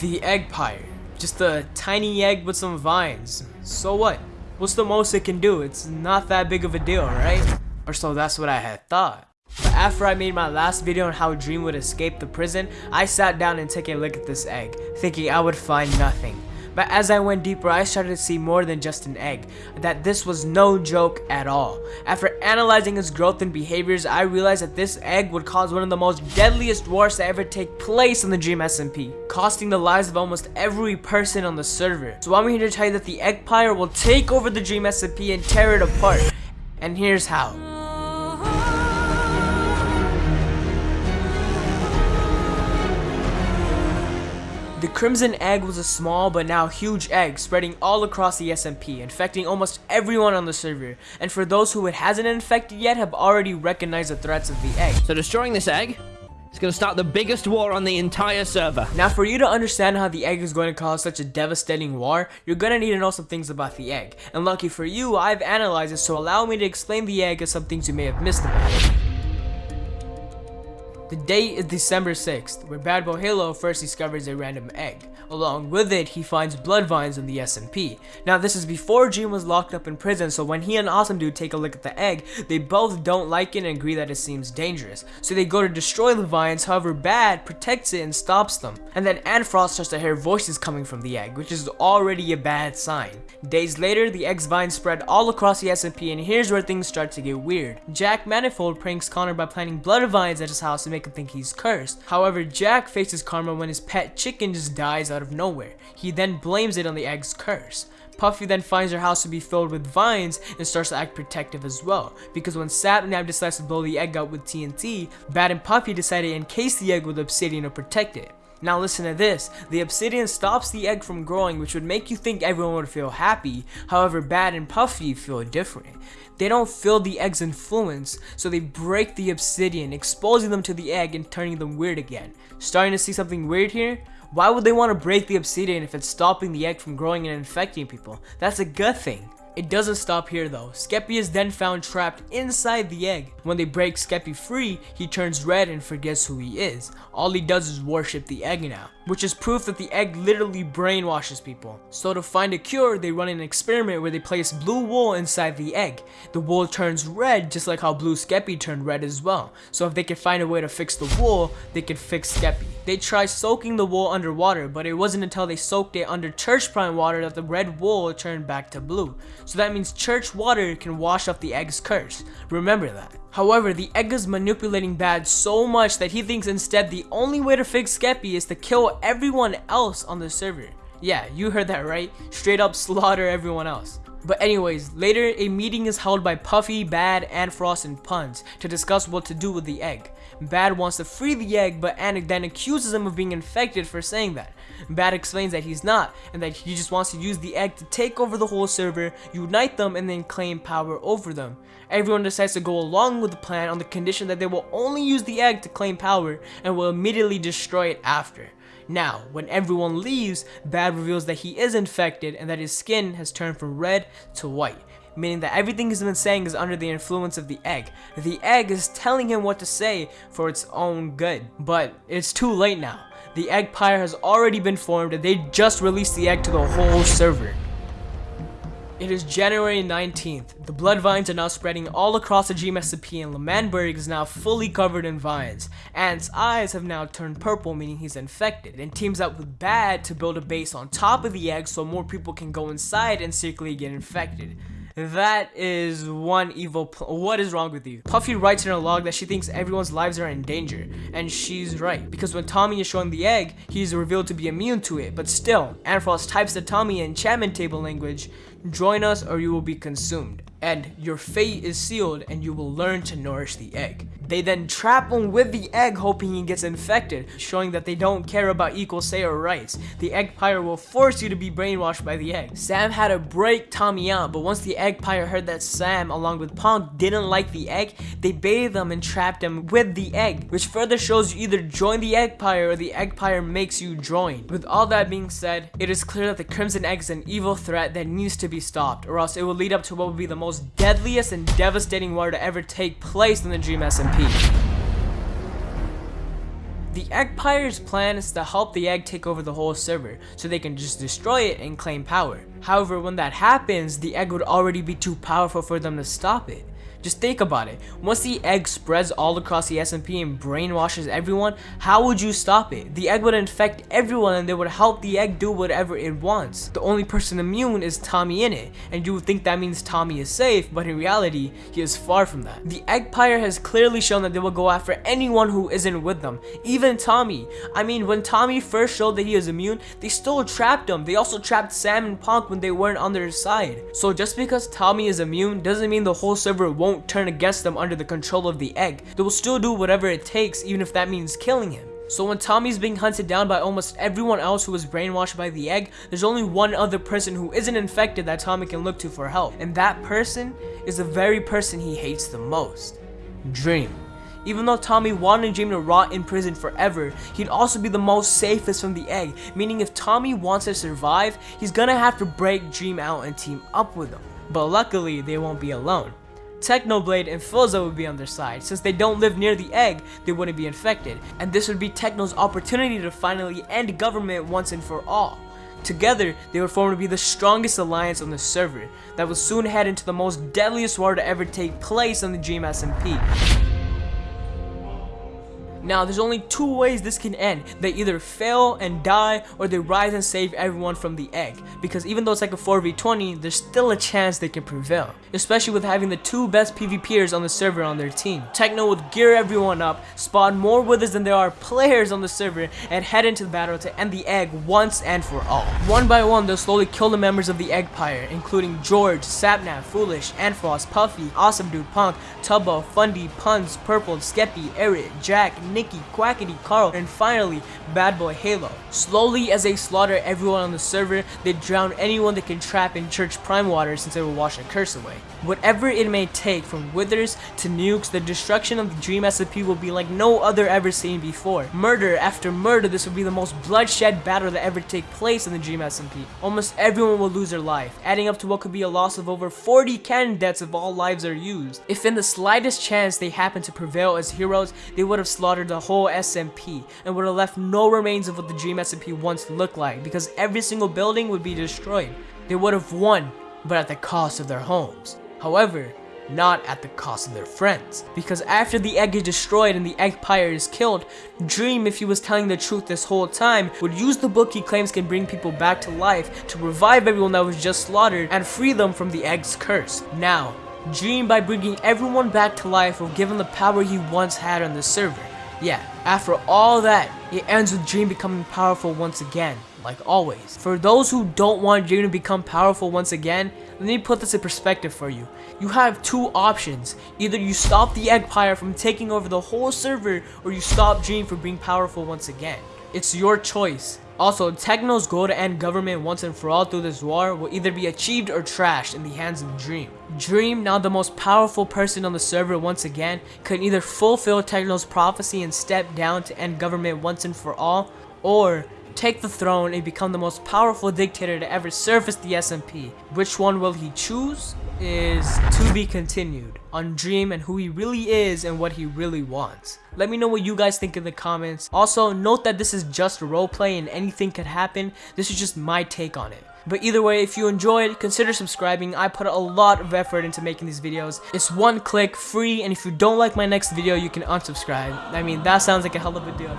The Eggpire. Just a tiny egg with some vines. So what? What's the most it can do? It's not that big of a deal, right? Or so that's what I had thought. But after I made my last video on how Dream would escape the prison, I sat down and took a look at this egg, thinking I would find nothing. But as I went deeper, I started to see more than just an egg, that this was no joke at all. After analyzing its growth and behaviors, I realized that this egg would cause one of the most deadliest wars to ever take place in the Dream SMP, costing the lives of almost every person on the server. So I'm here to tell you that the Eggpire will take over the Dream SMP and tear it apart. And here's how. The Crimson Egg was a small but now huge egg spreading all across the SMP, infecting almost everyone on the server, and for those who it hasn't infected yet have already recognized the threats of the egg. So destroying this egg is going to start the biggest war on the entire server. Now for you to understand how the egg is going to cause such a devastating war, you're going to need to know some things about the egg. And lucky for you, I've analyzed it so allow me to explain the egg and some things you may have missed about it. The date is December 6th, where BadBoyHalo first discovers a random egg. Along with it, he finds blood vines in the SMP. Now this is before Dream was locked up in prison, so when he and Awesome Dude take a look at the egg, they both don't like it and agree that it seems dangerous. So they go to destroy the vines, however Bad protects it and stops them. And then Antfrost starts to hear voices coming from the egg, which is already a bad sign. Days later, the egg's vines spread all across the SMP and here's where things start to get weird. Jack Manifold pranks Connor by planting blood vines at his house to make him think he's cursed. However, Jack faces karma when his pet chicken just dies out of nowhere. He then blames it on the egg's curse. Puffy then finds her house to be filled with vines and starts to act protective as well. Because when Sapnap decides to blow the egg out with TNT, Bad and Puffy decide to encase the egg with obsidian to protect it. Now listen to this, the obsidian stops the egg from growing which would make you think everyone would feel happy, however Bad and Puffy feel different. They don't feel the egg's influence, so they break the obsidian, exposing them to the egg and turning them weird again. Starting to see something weird here? Why would they want to break the obsidian if it's stopping the egg from growing and infecting people? That's a good thing. It doesn't stop here though. Skeppy is then found trapped inside the egg. When they break Skeppy free, he turns red and forgets who he is. All he does is worship the egg now, which is proof that the egg literally brainwashes people. So to find a cure, they run an experiment where they place blue wool inside the egg. The wool turns red just like how blue Skeppy turned red as well. So if they can find a way to fix the wool, they can fix Skeppy. They tried soaking the wool underwater, but it wasn't until they soaked it under church prime water that the red wool turned back to blue. So that means church water can wash off the egg's curse. Remember that. However, the egg is manipulating Bad so much that he thinks instead the only way to fix Skeppy is to kill everyone else on the server. Yeah, you heard that right. Straight up slaughter everyone else. But anyways, later a meeting is held by Puffy, Bad, and Frost and Punz to discuss what to do with the egg. Bad wants to free the egg, but Anik then accuses him of being infected for saying that. Bad explains that he's not, and that he just wants to use the egg to take over the whole server, unite them, and then claim power over them. Everyone decides to go along with the plan on the condition that they will only use the egg to claim power, and will immediately destroy it after. Now, when everyone leaves, Bad reveals that he is infected and that his skin has turned from red to white meaning that everything he's been saying is under the influence of the egg. The egg is telling him what to say for its own good, but it's too late now. The Eggpire has already been formed and they just released the egg to the whole server. It is January 19th. The blood vines are now spreading all across the GMSP and L'Manberg is now fully covered in vines. Ant's eyes have now turned purple meaning he's infected and teams up with Bad to build a base on top of the egg so more people can go inside and secretly get infected. That is one evil What is wrong with you? Puffy writes in her log that she thinks everyone's lives are in danger. And she's right. Because when Tommy is shown the egg, he's revealed to be immune to it. But still, Antfrost types to Tommy in enchantment table language, join us or you will be consumed. And your fate is sealed and you will learn to nourish the egg. They then trap him with the egg hoping he gets infected, showing that they don't care about equal say or rights. The Eggpire will force you to be brainwashed by the egg. Sam had to break Tommy out, but once the Eggpire heard that Sam, along with Punk, didn't like the egg, they baited them and trapped him with the egg, which further shows you either join the Eggpire or the egg pyre makes you join. With all that being said, it is clear that the Crimson Egg is an evil threat that needs to be stopped, or else it will lead up to what would be the most deadliest and devastating war to ever take place in the Dream SMP. The Eggpire's plan is to help the egg take over the whole server, so they can just destroy it and claim power. However, when that happens, the egg would already be too powerful for them to stop it. Just think about it. Once the egg spreads all across the SMP and brainwashes everyone, how would you stop it? The egg would infect everyone and they would help the egg do whatever it wants. The only person immune is TommyInnit, and you would think that means Tommy is safe, but in reality, he is far from that. The Eggpire has clearly shown that they will go after anyone who isn't with them, even Tommy. I mean, when Tommy first showed that he is immune, they still trapped him. They also trapped Sam and Punk when they weren't on their side. So just because Tommy is immune doesn't mean the whole server won't turn against them under the control of the egg. They will still do whatever it takes even if that means killing him. So when Tommy's being hunted down by almost everyone else who was brainwashed by the egg, there's only one other person who isn't infected that Tommy can look to for help. And that person is the very person he hates the most. Dream. Even though Tommy wanted Dream to rot in prison forever, he'd also be the most safest from the egg, meaning if Tommy wants to survive, he's gonna have to break Dream out and team up with him. But luckily, they won't be alone. Technoblade and Philza would be on their side. Since they don't live near the egg, they wouldn't be infected. And this would be Techno's opportunity to finally end government once and for all. Together, they would form to be the strongest alliance on the server that will soon head into the most deadliest war to ever take place on the Dream SMP. Now, there's only two ways this can end. They either fail and die, or they rise and save everyone from the egg. Because even though it's like a 4v20, there's still a chance they can prevail. Especially with having the two best PvPers on the server on their team. Techno would gear everyone up, spawn more withers than there are players on the server, and head into the battle to end the egg once and for all. One by one, they'll slowly kill the members of the Eggpire, including George, Sapnap, Foolish, Antfrost, Puffy, Awesome Dude Punk, Tubbo, Fundy, Punz, Purple, Skeppy, Eric, Jack, Nikki, Quackity, Karl, and finally, BadBoyHalo. Slowly, as they slaughter everyone on the server, they drown anyone they can trap in Church Prime water since will wash a curse away. Whatever it may take, from withers to nukes, the destruction of the Dream SMP will be like no other ever seen before. Murder after murder, this will be the most bloodshed battle that ever take place in the Dream SMP. Almost everyone will lose their life, adding up to what could be a loss of over 40 cannon deaths if all lives are used. If in the slightest chance they happen to prevail as heroes, they would have slaughtered the whole SMP and would have left no remains of what the Dream SMP once looked like because every single building would be destroyed. They would have won, but at the cost of their homes. However, not at the cost of their friends. Because after the egg is destroyed and the egg Eggpire is killed, Dream, if he was telling the truth this whole time, would use the book he claims can bring people back to life to revive everyone that was just slaughtered and free them from the egg's curse. Now, Dream, by bringing everyone back to life, will give him the power he once had on the server. Yeah, after all that, it ends with Dream becoming powerful once again, like always. For those who don't want Dream to become powerful once again, let me put this in perspective for you. You have two options. Either you stop the Eggpire from taking over the whole server, or you stop Dream from being powerful once again. It's your choice. Also, Techno's goal to end government once and for all through this war will either be achieved or trashed in the hands of Dream. Dream, now the most powerful person on the server once again, could either fulfill Techno's prophecy and step down to end government once and for all, or take the throne and become the most powerful dictator to ever surface the SMP. Which one will he choose? Is to be continued on Dream and who he really is and what he really wants. Let me know what you guys think in the comments. Also, note that this is just a roleplay and anything could happen. This is just my take on it. But either way, if you enjoyed, consider subscribing. I put a lot of effort into making these videos. It's one click, free, and if you don't like my next video, you can unsubscribe. I mean, that sounds like a hell of a deal.